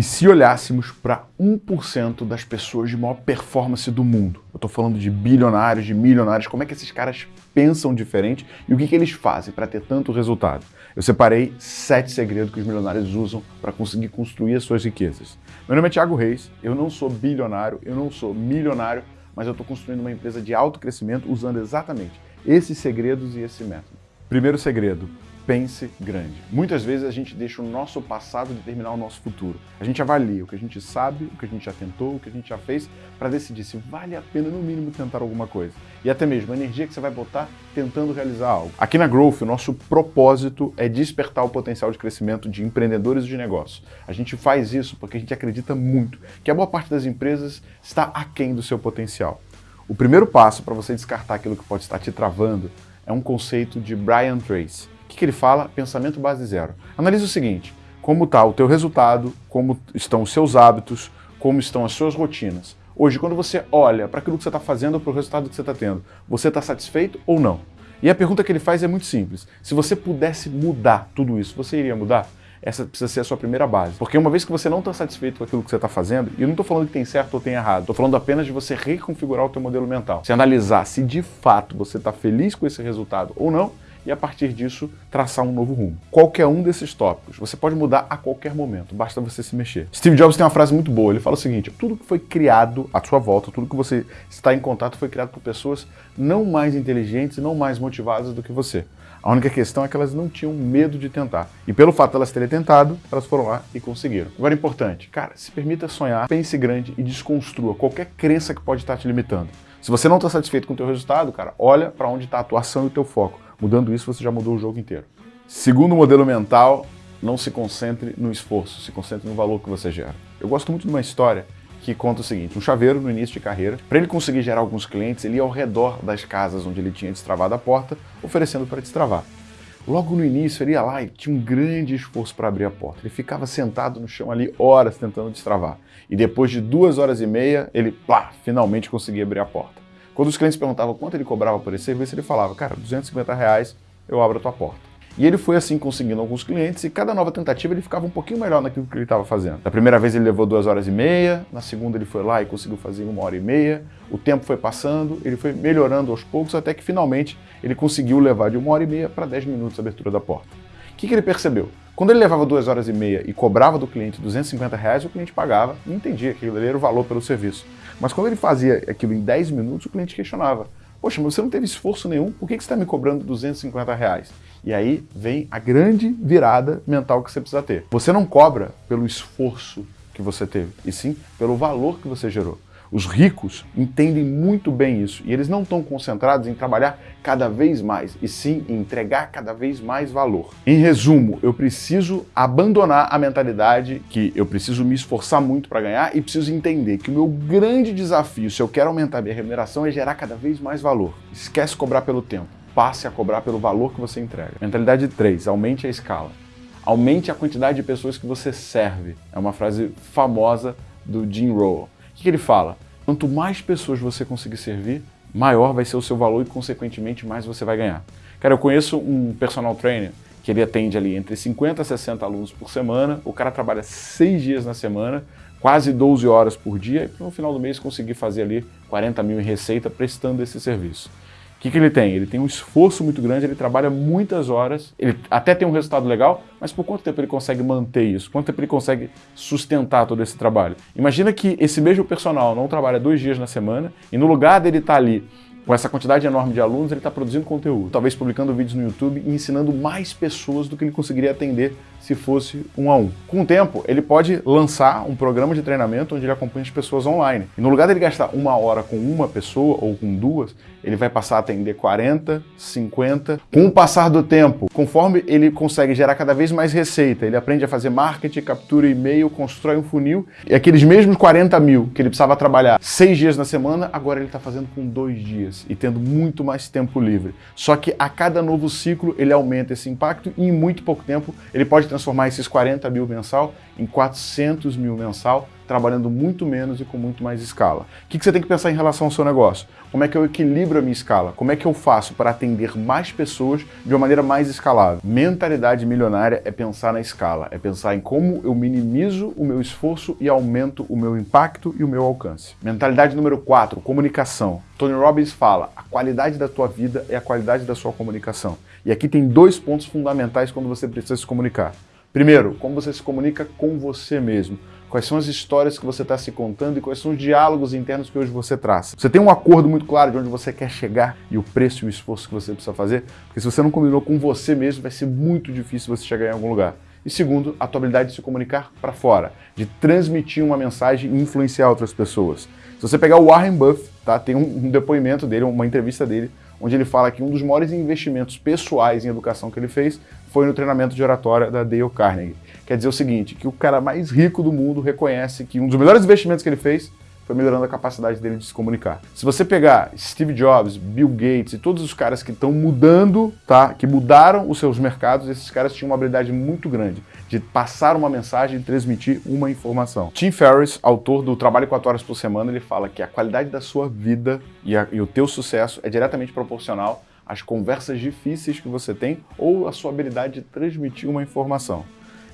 E se olhássemos para 1% das pessoas de maior performance do mundo, eu estou falando de bilionários, de milionários, como é que esses caras pensam diferente e o que, que eles fazem para ter tanto resultado? Eu separei sete segredos que os milionários usam para conseguir construir as suas riquezas. Meu nome é Thiago Reis, eu não sou bilionário, eu não sou milionário, mas eu estou construindo uma empresa de alto crescimento usando exatamente esses segredos e esse método. Primeiro segredo, pense grande. Muitas vezes a gente deixa o nosso passado determinar o nosso futuro. A gente avalia o que a gente sabe, o que a gente já tentou, o que a gente já fez, para decidir se vale a pena, no mínimo, tentar alguma coisa. E até mesmo a energia que você vai botar tentando realizar algo. Aqui na Growth, o nosso propósito é despertar o potencial de crescimento de empreendedores de negócios. A gente faz isso porque a gente acredita muito que a boa parte das empresas está aquém do seu potencial. O primeiro passo para você descartar aquilo que pode estar te travando é um conceito de Brian Tracy que, que ele fala? Pensamento base zero. Analise o seguinte, como está o teu resultado, como estão os seus hábitos, como estão as suas rotinas. Hoje, quando você olha para aquilo que você está fazendo, para o resultado que você está tendo, você está satisfeito ou não? E a pergunta que ele faz é muito simples. Se você pudesse mudar tudo isso, você iria mudar? Essa precisa ser a sua primeira base. Porque uma vez que você não está satisfeito com aquilo que você está fazendo, e eu não estou falando que tem certo ou tem errado, estou falando apenas de você reconfigurar o teu modelo mental. Se analisar se de fato você está feliz com esse resultado ou não, e a partir disso traçar um novo rumo. Qualquer um desses tópicos, você pode mudar a qualquer momento, basta você se mexer. Steve Jobs tem uma frase muito boa, ele fala o seguinte, tudo que foi criado à sua volta, tudo que você está em contato foi criado por pessoas não mais inteligentes não mais motivadas do que você. A única questão é que elas não tinham medo de tentar. E pelo fato de elas terem tentado, elas foram lá e conseguiram. Agora, importante, cara, se permita sonhar, pense grande e desconstrua qualquer crença que pode estar te limitando. Se você não está satisfeito com o teu resultado, cara, olha para onde está a atuação e o teu foco. Mudando isso, você já mudou o jogo inteiro. Segundo modelo mental, não se concentre no esforço, se concentre no valor que você gera. Eu gosto muito de uma história que conta o seguinte, um chaveiro no início de carreira, para ele conseguir gerar alguns clientes, ele ia ao redor das casas onde ele tinha destravado a porta, oferecendo para destravar. Logo no início, ele ia lá e tinha um grande esforço para abrir a porta. Ele ficava sentado no chão ali horas tentando destravar. E depois de duas horas e meia, ele, plá, finalmente conseguia abrir a porta. Quando os clientes perguntavam quanto ele cobrava por esse serviço, ele falava, cara, 250 reais eu abro a tua porta. E ele foi assim conseguindo alguns clientes e cada nova tentativa ele ficava um pouquinho melhor naquilo que ele estava fazendo. Da primeira vez ele levou duas horas e meia, na segunda ele foi lá e conseguiu fazer uma hora e meia, o tempo foi passando, ele foi melhorando aos poucos até que finalmente ele conseguiu levar de uma hora e meia para 10 minutos a abertura da porta. O que, que ele percebeu? Quando ele levava duas horas e meia e cobrava do cliente 250 reais, o cliente pagava e entendia que aquilo era o valor pelo serviço. Mas quando ele fazia aquilo em 10 minutos, o cliente questionava. Poxa, mas você não teve esforço nenhum, por que você está me cobrando 250 reais? E aí vem a grande virada mental que você precisa ter. Você não cobra pelo esforço que você teve, e sim pelo valor que você gerou. Os ricos entendem muito bem isso e eles não estão concentrados em trabalhar cada vez mais, e sim em entregar cada vez mais valor. Em resumo, eu preciso abandonar a mentalidade que eu preciso me esforçar muito para ganhar e preciso entender que o meu grande desafio, se eu quero aumentar minha remuneração, é gerar cada vez mais valor. Esquece cobrar pelo tempo, passe a cobrar pelo valor que você entrega. Mentalidade 3, aumente a escala. Aumente a quantidade de pessoas que você serve. É uma frase famosa do Jim Rohn. Que ele fala? Quanto mais pessoas você conseguir servir, maior vai ser o seu valor e, consequentemente, mais você vai ganhar. Cara, eu conheço um personal trainer que ele atende ali entre 50 a 60 alunos por semana, o cara trabalha seis dias na semana, quase 12 horas por dia, e no final do mês conseguir fazer ali 40 mil em receita prestando esse serviço. O que, que ele tem? Ele tem um esforço muito grande, ele trabalha muitas horas, ele até tem um resultado legal, mas por quanto tempo ele consegue manter isso? Quanto tempo ele consegue sustentar todo esse trabalho? Imagina que esse mesmo personal não trabalha dois dias na semana e no lugar dele estar tá ali com essa quantidade enorme de alunos, ele está produzindo conteúdo, talvez publicando vídeos no YouTube e ensinando mais pessoas do que ele conseguiria atender se fosse um a um. Com o tempo, ele pode lançar um programa de treinamento onde ele acompanha as pessoas online. E no lugar dele gastar uma hora com uma pessoa ou com duas, ele vai passar a atender 40, 50. Com o passar do tempo, conforme ele consegue gerar cada vez mais receita, ele aprende a fazer marketing, captura e-mail, constrói um funil, e aqueles mesmos 40 mil que ele precisava trabalhar seis dias na semana, agora ele está fazendo com dois dias e tendo muito mais tempo livre. Só que a cada novo ciclo ele aumenta esse impacto e em muito pouco tempo ele pode transformar esses 40 mil mensal em 400 mil mensal, trabalhando muito menos e com muito mais escala. O que você tem que pensar em relação ao seu negócio? Como é que eu equilibro a minha escala? Como é que eu faço para atender mais pessoas de uma maneira mais escalável? Mentalidade milionária é pensar na escala, é pensar em como eu minimizo o meu esforço e aumento o meu impacto e o meu alcance. Mentalidade número 4, comunicação. Tony Robbins fala, a qualidade da tua vida é a qualidade da sua comunicação. E aqui tem dois pontos fundamentais quando você precisa se comunicar. Primeiro, como você se comunica com você mesmo. Quais são as histórias que você está se contando e quais são os diálogos internos que hoje você traz. Você tem um acordo muito claro de onde você quer chegar e o preço e o esforço que você precisa fazer? Porque se você não combinou com você mesmo, vai ser muito difícil você chegar em algum lugar. E segundo, a tua habilidade de se comunicar para fora, de transmitir uma mensagem e influenciar outras pessoas. Se você pegar o Warren Buffett, tá? tem um depoimento dele, uma entrevista dele, onde ele fala que um dos maiores investimentos pessoais em educação que ele fez foi no treinamento de oratória da Dale Carnegie. Quer dizer o seguinte, que o cara mais rico do mundo reconhece que um dos melhores investimentos que ele fez foi melhorando a capacidade dele de se comunicar. Se você pegar Steve Jobs, Bill Gates e todos os caras que estão mudando, tá? que mudaram os seus mercados, esses caras tinham uma habilidade muito grande de passar uma mensagem e transmitir uma informação. Tim Ferriss, autor do Trabalho 4 Horas por Semana, ele fala que a qualidade da sua vida e, a, e o teu sucesso é diretamente proporcional às conversas difíceis que você tem ou à sua habilidade de transmitir uma informação.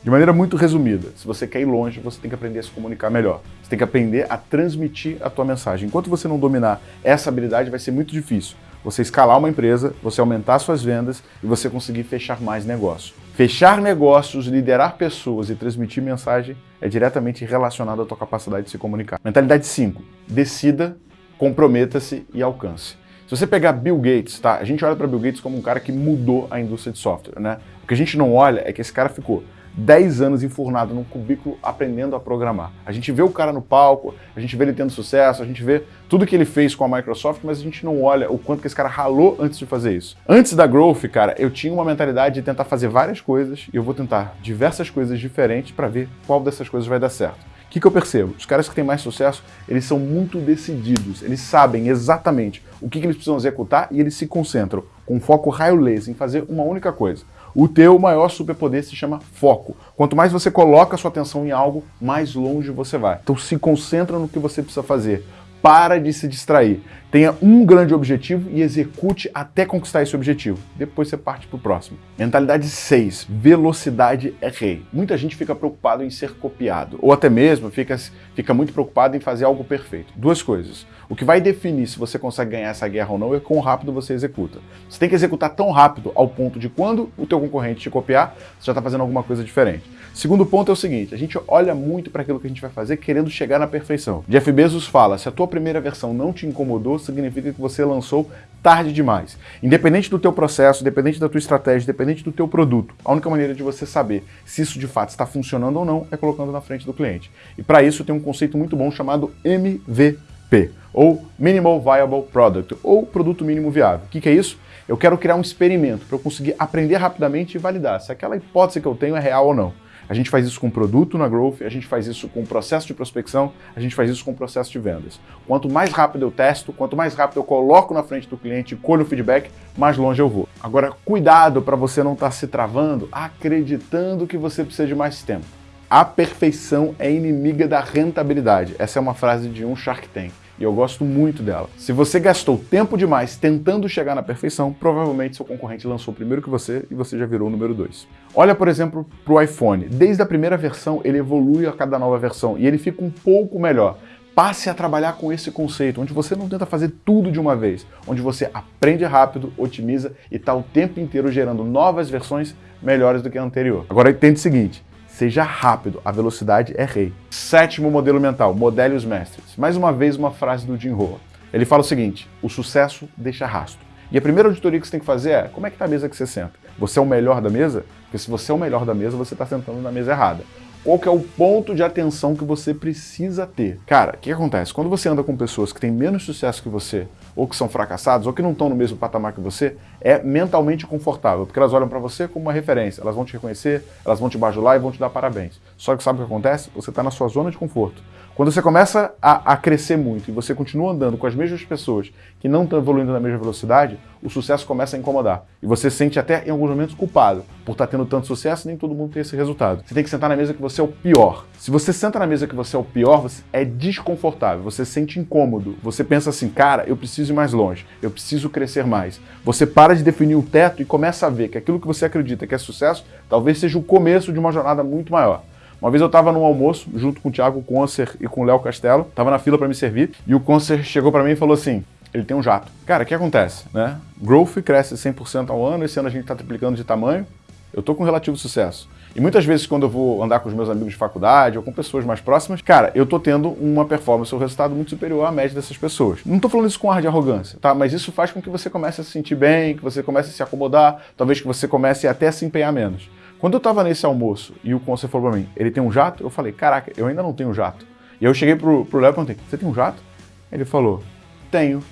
De maneira muito resumida, se você quer ir longe, você tem que aprender a se comunicar melhor. Você tem que aprender a transmitir a tua mensagem. Enquanto você não dominar essa habilidade, vai ser muito difícil você escalar uma empresa, você aumentar suas vendas e você conseguir fechar mais negócios. Fechar negócios, liderar pessoas e transmitir mensagem é diretamente relacionado à tua capacidade de se comunicar. Mentalidade 5. Decida, comprometa-se e alcance. Se você pegar Bill Gates, tá? A gente olha para Bill Gates como um cara que mudou a indústria de software, né? O que a gente não olha é que esse cara ficou 10 anos enfurnado num cubículo aprendendo a programar. A gente vê o cara no palco, a gente vê ele tendo sucesso, a gente vê tudo que ele fez com a Microsoft, mas a gente não olha o quanto que esse cara ralou antes de fazer isso. Antes da Growth, cara, eu tinha uma mentalidade de tentar fazer várias coisas e eu vou tentar diversas coisas diferentes para ver qual dessas coisas vai dar certo. O que, que eu percebo? Os caras que têm mais sucesso, eles são muito decididos, eles sabem exatamente o que, que eles precisam executar e eles se concentram com foco raio laser em fazer uma única coisa. O teu maior superpoder se chama foco. Quanto mais você coloca sua atenção em algo, mais longe você vai. Então se concentra no que você precisa fazer. Para de se distrair. Tenha um grande objetivo e execute até conquistar esse objetivo. Depois você parte para o próximo. Mentalidade 6. Velocidade é rei. Muita gente fica preocupado em ser copiado. Ou até mesmo fica, fica muito preocupado em fazer algo perfeito. Duas coisas. O que vai definir se você consegue ganhar essa guerra ou não é quão rápido você executa. Você tem que executar tão rápido ao ponto de quando o teu concorrente te copiar, você já está fazendo alguma coisa diferente. Segundo ponto é o seguinte, a gente olha muito para aquilo que a gente vai fazer querendo chegar na perfeição. Jeff Bezos fala, se a tua primeira versão não te incomodou, significa que você lançou tarde demais. Independente do teu processo, independente da tua estratégia, independente do teu produto, a única maneira de você saber se isso de fato está funcionando ou não é colocando na frente do cliente. E para isso tem um conceito muito bom chamado MVP ou Minimal Viable Product, ou produto mínimo viável. O que, que é isso? Eu quero criar um experimento para eu conseguir aprender rapidamente e validar se aquela hipótese que eu tenho é real ou não. A gente faz isso com produto na Growth, a gente faz isso com processo de prospecção, a gente faz isso com processo de vendas. Quanto mais rápido eu testo, quanto mais rápido eu coloco na frente do cliente e colho o feedback, mais longe eu vou. Agora, cuidado para você não estar tá se travando acreditando que você precisa de mais tempo. A perfeição é inimiga da rentabilidade. Essa é uma frase de um Shark Tank e eu gosto muito dela. Se você gastou tempo demais tentando chegar na perfeição, provavelmente seu concorrente lançou primeiro que você e você já virou o número 2. Olha, por exemplo, para o iPhone. Desde a primeira versão, ele evolui a cada nova versão e ele fica um pouco melhor. Passe a trabalhar com esse conceito, onde você não tenta fazer tudo de uma vez, onde você aprende rápido, otimiza e está o tempo inteiro gerando novas versões melhores do que a anterior. Agora entende o seguinte, Seja rápido, a velocidade é rei. Sétimo modelo mental, modele os mestres. Mais uma vez uma frase do Jim Rohn. Ele fala o seguinte, o sucesso deixa rastro. E a primeira auditoria que você tem que fazer é, como é que está a mesa que você senta? Você é o melhor da mesa? Porque se você é o melhor da mesa, você está sentando na mesa errada. Qual que é o ponto de atenção que você precisa ter? Cara, o que acontece? Quando você anda com pessoas que têm menos sucesso que você, ou que são fracassados, ou que não estão no mesmo patamar que você, é mentalmente confortável, porque elas olham para você como uma referência, elas vão te reconhecer, elas vão te bajular e vão te dar parabéns. Só que sabe o que acontece? Você está na sua zona de conforto. Quando você começa a, a, crescer muito e você continua andando com as mesmas pessoas que não estão evoluindo na mesma velocidade, o sucesso começa a incomodar. E você se sente até em alguns momentos culpado por estar tá tendo tanto sucesso e nem todo mundo tem esse resultado. Você tem que sentar na mesa que você é o pior. Se você senta na mesa que você é o pior, você é desconfortável, você se sente incômodo. Você pensa assim, cara, eu preciso ir mais longe, eu preciso crescer mais. Você para de definir um teto e começa a ver que aquilo que você acredita que é sucesso talvez seja o começo de uma jornada muito maior. Uma vez eu estava num almoço, junto com o Thiago Concer e com o Léo Castelo, estava na fila para me servir, e o Concer chegou para mim e falou assim, ele tem um jato. Cara, o que acontece? Né? Growth cresce 100% ao ano, esse ano a gente está triplicando de tamanho, eu estou com relativo sucesso. E muitas vezes quando eu vou andar com os meus amigos de faculdade ou com pessoas mais próximas, cara, eu tô tendo uma performance ou resultado muito superior à média dessas pessoas. Não tô falando isso com ar de arrogância, tá? Mas isso faz com que você comece a se sentir bem, que você comece a se acomodar, talvez que você comece até a se empenhar menos. Quando eu tava nesse almoço e o conselheiro falou pra mim, ele tem um jato? Eu falei, caraca, eu ainda não tenho jato. E eu cheguei pro, pro Léo e perguntei, você tem um jato? Ele falou, tenho.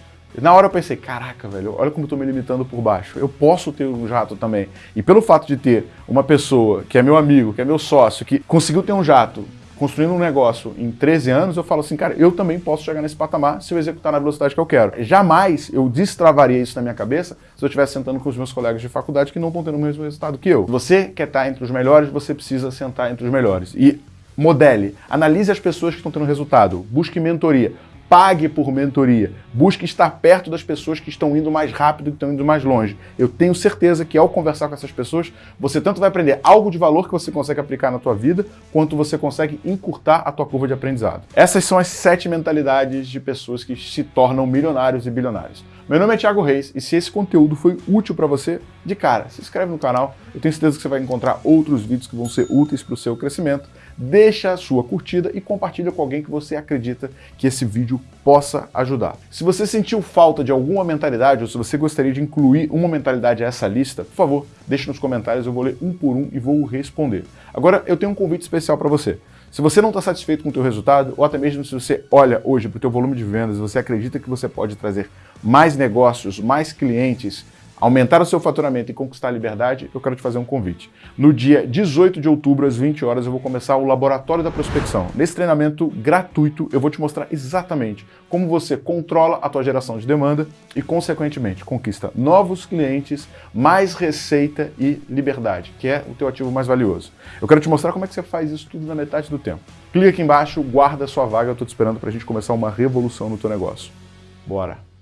Na hora eu pensei, caraca, velho, olha como eu tô me limitando por baixo. Eu posso ter um jato também. E pelo fato de ter uma pessoa que é meu amigo, que é meu sócio, que conseguiu ter um jato, construindo um negócio em 13 anos, eu falo assim, cara, eu também posso chegar nesse patamar se eu executar na velocidade que eu quero. Jamais eu destravaria isso na minha cabeça se eu estivesse sentando com os meus colegas de faculdade que não estão tendo o mesmo resultado que eu. Você quer estar entre os melhores, você precisa sentar entre os melhores. E modele, analise as pessoas que estão tendo resultado, busque mentoria, pague por mentoria, busque estar perto das pessoas que estão indo mais rápido, que estão indo mais longe. Eu tenho certeza que ao conversar com essas pessoas, você tanto vai aprender algo de valor que você consegue aplicar na tua vida, quanto você consegue encurtar a tua curva de aprendizado. Essas são as sete mentalidades de pessoas que se tornam milionários e bilionários. Meu nome é Thiago Reis e se esse conteúdo foi útil para você, de cara, se inscreve no canal. Eu tenho certeza que você vai encontrar outros vídeos que vão ser úteis para o seu crescimento deixa a sua curtida e compartilha com alguém que você acredita que esse vídeo possa ajudar. Se você sentiu falta de alguma mentalidade ou se você gostaria de incluir uma mentalidade a essa lista, por favor, deixe nos comentários, eu vou ler um por um e vou responder. Agora, eu tenho um convite especial para você. Se você não está satisfeito com o teu resultado, ou até mesmo se você olha hoje para o teu volume de vendas, você acredita que você pode trazer mais negócios, mais clientes, aumentar o seu faturamento e conquistar a liberdade, eu quero te fazer um convite. No dia 18 de outubro, às 20 horas, eu vou começar o Laboratório da Prospecção. Nesse treinamento gratuito, eu vou te mostrar exatamente como você controla a tua geração de demanda e, consequentemente, conquista novos clientes, mais receita e liberdade, que é o teu ativo mais valioso. Eu quero te mostrar como é que você faz isso tudo na metade do tempo. Clica aqui embaixo, guarda a sua vaga, eu estou te esperando para a gente começar uma revolução no teu negócio. Bora!